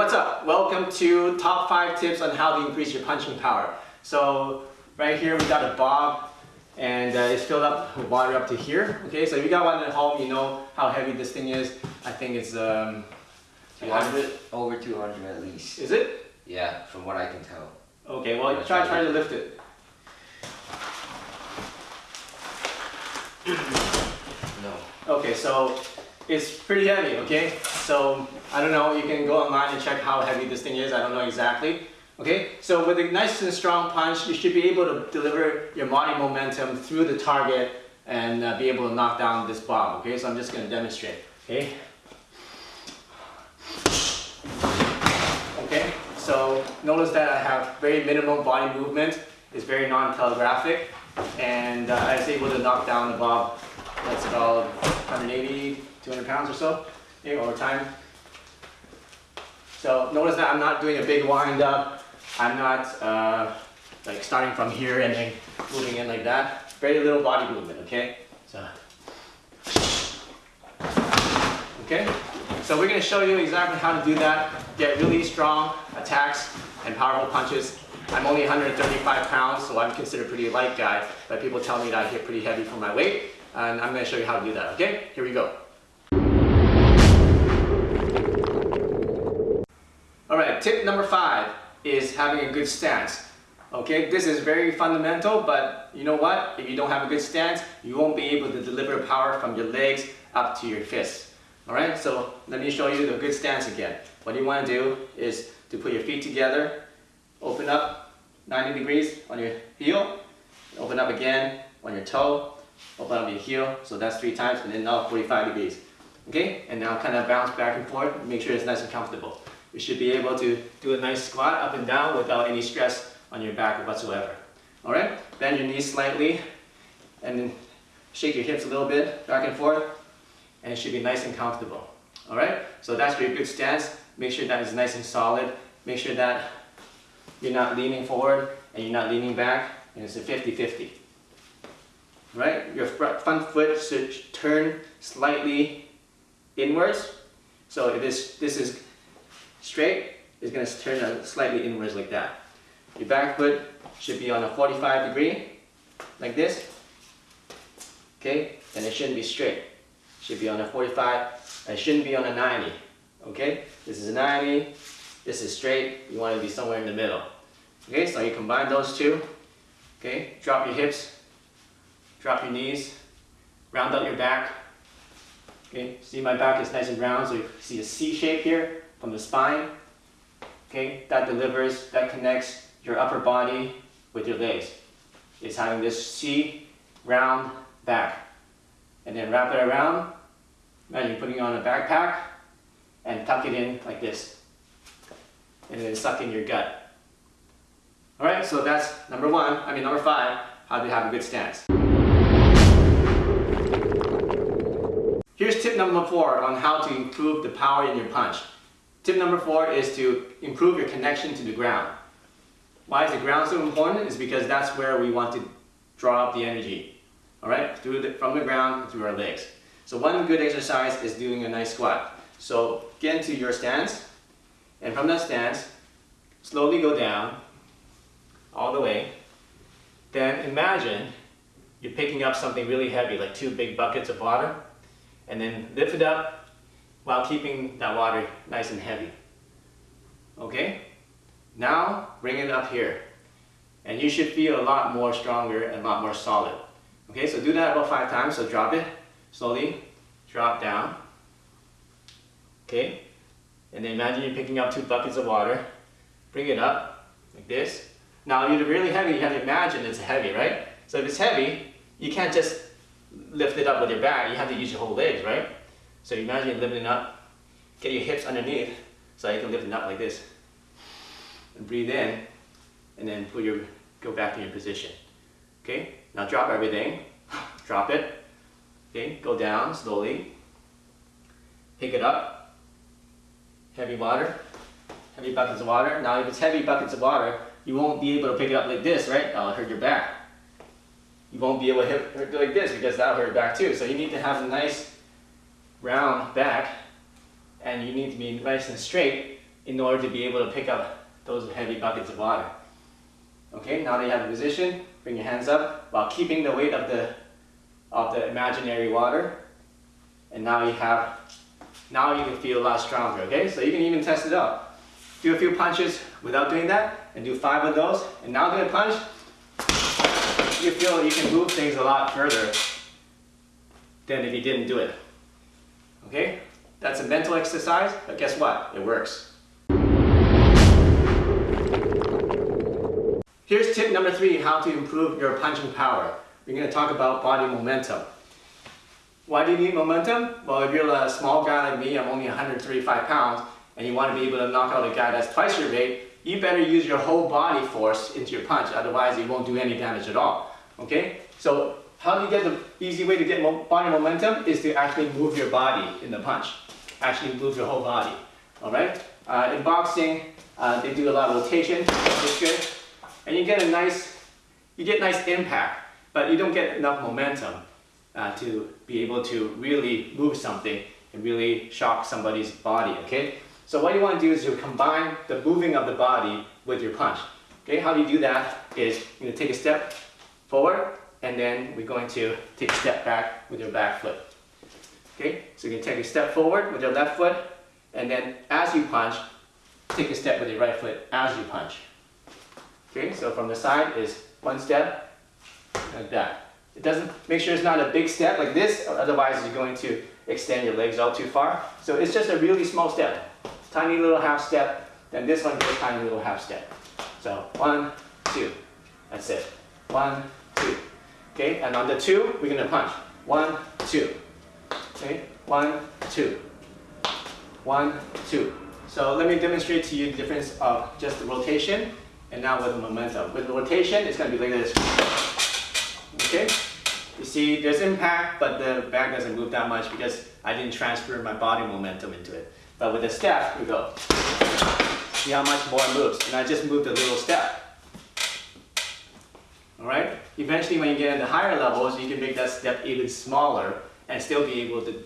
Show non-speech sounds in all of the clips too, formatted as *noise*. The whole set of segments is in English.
what's up? Welcome to top five tips on how to increase your punching power. So right here we got a bob and uh, it's filled up with water up to here. Okay, so if you got one at home, you know how heavy this thing is. I think it's um, 200, over 200 at least. Is it? Yeah, from what I can tell. Okay, well try try to lift it. *clears throat* No. Okay, so it's pretty heavy, okay? So, I don't know, you can go online and check how heavy this thing is, I don't know exactly. Okay, so with a nice and strong punch, you should be able to deliver your body momentum through the target and uh, be able to knock down this bob, okay? So I'm just gonna demonstrate, okay? Okay, so notice that I have very minimal body movement. It's very non-telegraphic and uh, I was able to knock down the bob that's about 180, 200 pounds or so over time. So notice that I'm not doing a big wind up. I'm not uh, like starting from here and then moving in like that. Very little body movement, okay? So, okay? So we're gonna show you exactly how to do that. Get really strong attacks and powerful punches. I'm only 135 pounds, so I'm considered a pretty light guy, but people tell me that I hit pretty heavy for my weight, and I'm gonna show you how to do that, okay? Here we go. All right, tip number five is having a good stance. Okay, this is very fundamental, but you know what? If you don't have a good stance, you won't be able to deliver power from your legs up to your fists. All right, so let me show you the good stance again. What you want to do is to put your feet together, open up 90 degrees on your heel, open up again on your toe, open up your heel, so that's three times, and then now 45 degrees. Okay, and now kind of bounce back and forth, make sure it's nice and comfortable. You should be able to do a nice squat up and down without any stress on your back whatsoever. All right, bend your knees slightly and then shake your hips a little bit back and forth and it should be nice and comfortable. All right, so that's your good stance. Make sure that is nice and solid. Make sure that you're not leaning forward and you're not leaning back and it's a 50-50. Right, your front foot should turn slightly inwards. So this, this is straight, it's going to turn slightly inwards like that. Your back foot should be on a 45 degree, like this. Okay, and it shouldn't be straight. It should be on a 45, and it shouldn't be on a 90. Okay, this is a 90, this is straight, you want to be somewhere in the middle. Okay, so you combine those two. Okay, drop your hips, drop your knees, round out your back. Okay, see my back is nice and round, so you see a C shape here from the spine. Okay, that delivers, that connects your upper body with your legs. It's having this C round back. And then wrap it around. Imagine putting on a backpack and tuck it in like this. And then suck in your gut. Alright, so that's number one, I mean number five, how to have a good stance. Here's tip number four on how to improve the power in your punch. Tip number four is to improve your connection to the ground. Why is the ground so important? Is because that's where we want to draw up the energy. All right, through the, from the ground through our legs. So one good exercise is doing a nice squat. So get into your stance, and from that stance, slowly go down, all the way. Then imagine you're picking up something really heavy, like two big buckets of water, and then lift it up while keeping that water nice and heavy. Okay? Now, bring it up here. And you should feel a lot more stronger and a lot more solid. Okay, so do that about five times. So drop it slowly, drop down. Okay? And then imagine you're picking up two buckets of water. Bring it up, like this. Now, if you're really heavy, you have to imagine it's heavy, right? So if it's heavy, you can't just lift it up with your back. You have to use your whole legs, right? So imagine lifting up, get your hips underneath so you can lift it up like this. And breathe in, and then put your, go back to your position. Okay, now drop everything, *sighs* drop it. Okay, go down slowly. Pick it up, heavy water, heavy buckets of water. Now if it's heavy buckets of water, you won't be able to pick it up like this, right? That'll hurt your back. You won't be able to hit, like this because that'll hurt your back too. So you need to have a nice round back and you need to be nice and straight in order to be able to pick up those heavy buckets of water. Okay, now that you have the position, bring your hands up while keeping the weight of the, of the imaginary water. And now you have, now you can feel a lot stronger, okay? So you can even test it out. Do a few punches without doing that, and do five of those, and now do a punch, you feel you can move things a lot further than if you didn't do it. Okay? That's a mental exercise, but guess what? It works. Here's tip number three, how to improve your punching power. We're going to talk about body momentum. Why do you need momentum? Well, if you're a small guy like me, I'm only 135 pounds, and you want to be able to knock out a guy that's twice your weight, you better use your whole body force into your punch, otherwise it won't do any damage at all. Okay? So how do you get the easy way to get body momentum is to actually move your body in the punch. Actually move your whole body. Alright? Uh, in boxing, uh, they do a lot of rotation, which is good. And you get a nice, you get nice impact, but you don't get enough momentum uh, to be able to really move something and really shock somebody's body, okay? So what you want to do is you combine the moving of the body with your punch. Okay, how do you do that is to take a step forward and then we're going to take a step back with your back foot. Okay, so you can take a step forward with your left foot and then as you punch, take a step with your right foot as you punch. Okay, so from the side is one step like that. It doesn't, make sure it's not a big step like this, otherwise you're going to extend your legs out too far. So it's just a really small step tiny little half step, then this one goes a tiny little half step. So one, two, that's it. One, two. Okay, and on the two, we're gonna punch. One, two. Okay, one, two. One, two. So let me demonstrate to you the difference of just the rotation and now with the momentum. With the rotation, it's gonna be like this. Okay? You see, there's impact, but the bag doesn't move that much because I didn't transfer my body momentum into it. But with the step, we go. See how much more it moves. And I just moved a little step. All right? Eventually, when you get into higher levels, you can make that step even smaller and still be able to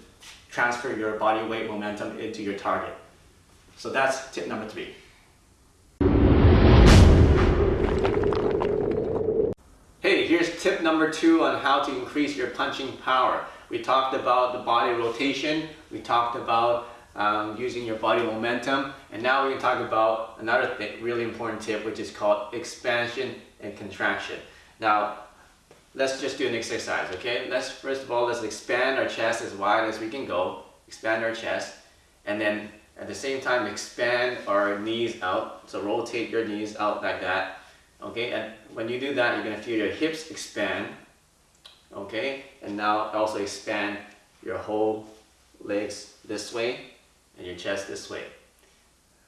transfer your body weight momentum into your target. So that's tip number three. Hey, here's tip number two on how to increase your punching power. We talked about the body rotation. We talked about um, using your body momentum. And now we're going to talk about another thing, really important tip, which is called expansion and contraction. Now, let's just do an exercise, okay? Let's, first of all, let's expand our chest as wide as we can go. Expand our chest. And then at the same time, expand our knees out. So rotate your knees out like that. Okay, and when you do that, you're to feel your hips expand. Okay, and now also expand your whole legs this way and your chest this way.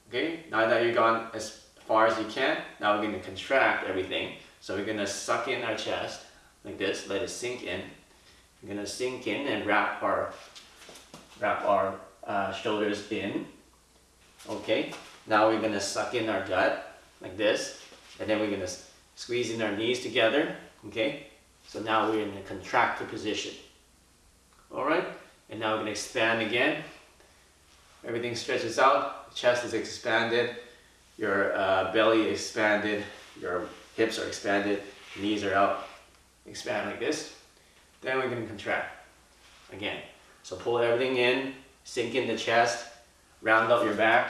Okay, now that you've gone as far as you can, now we're to contract everything. So we're going to suck in our chest like this, let it sink in. We're going to sink in and wrap our, wrap our uh, shoulders in. Okay, now we're going to suck in our gut like this, and then we're going to squeeze in our knees together. Okay, so now we're in a contractor position. All right, and now we're going to expand again. Everything stretches out, chest is expanded, your uh, belly expanded, your hips are expanded, knees are out, expand like this. Then we're to contract again. So pull everything in, sink in the chest, round up your back.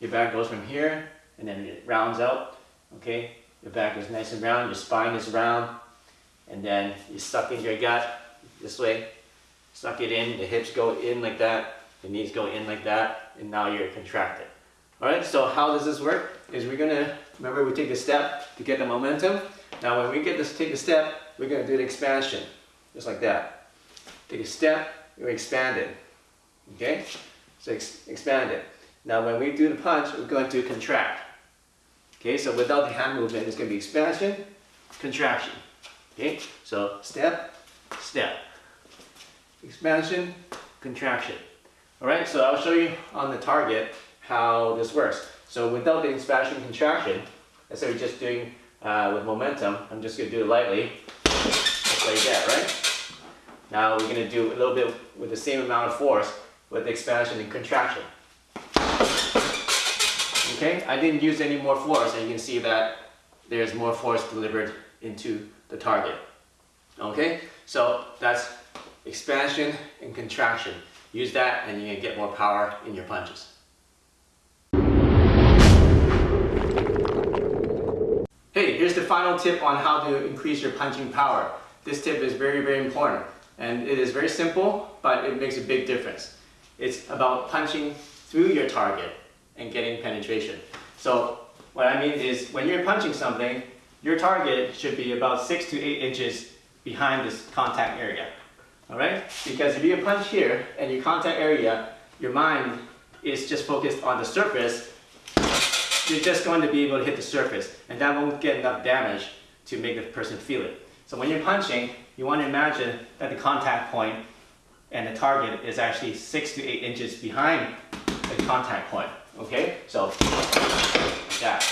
Your back goes from here and then it rounds out. Okay, your back is nice and round, your spine is round, and then you suck in your gut this way, suck it in, the hips go in like that, the knees go in like that, and now you're contracted. All right, so how does this work? Is we're gonna, remember we take a step to get the momentum. Now when we get this, take a step, we're gonna do the expansion, just like that. Take a step, you're expanded, okay? So ex expand it. Now when we do the punch, we're going to contract. Okay, so without the hand movement, it's gonna be expansion, contraction. Okay, so step, step. Expansion, contraction. Alright, so I'll show you on the target how this works. So without the expansion and contraction, instead of just doing uh, with momentum, I'm just going to do it lightly, just like that, right? Now we're going to do a little bit with the same amount of force with expansion and contraction. Okay, I didn't use any more force and you can see that there's more force delivered into the target. Okay, so that's expansion and contraction. Use that and you can get more power in your punches. Final tip on how to increase your punching power. This tip is very, very important. And it is very simple, but it makes a big difference. It's about punching through your target and getting penetration. So what I mean is when you're punching something, your target should be about six to eight inches behind this contact area. All right? Because if you punch here and your contact area, your mind is just focused on the surface, you're just going to be able to hit the surface and that won't get enough damage to make the person feel it. So when you're punching, you want to imagine that the contact point and the target is actually six to eight inches behind the contact point. Okay? So like that.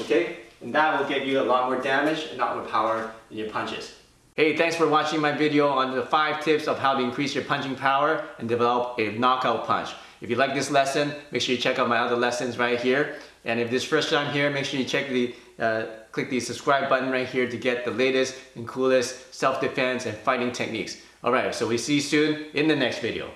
Okay? And that will get you a lot more damage and not more power in your punches. Hey, thanks for watching my video on the five tips of how to increase your punching power and develop a knockout punch. If you like this lesson, make sure you check out my other lessons right here. And if this is first time here, make sure you check the uh, click the subscribe button right here to get the latest and coolest self-defense and fighting techniques. Alright, so we see you soon in the next video.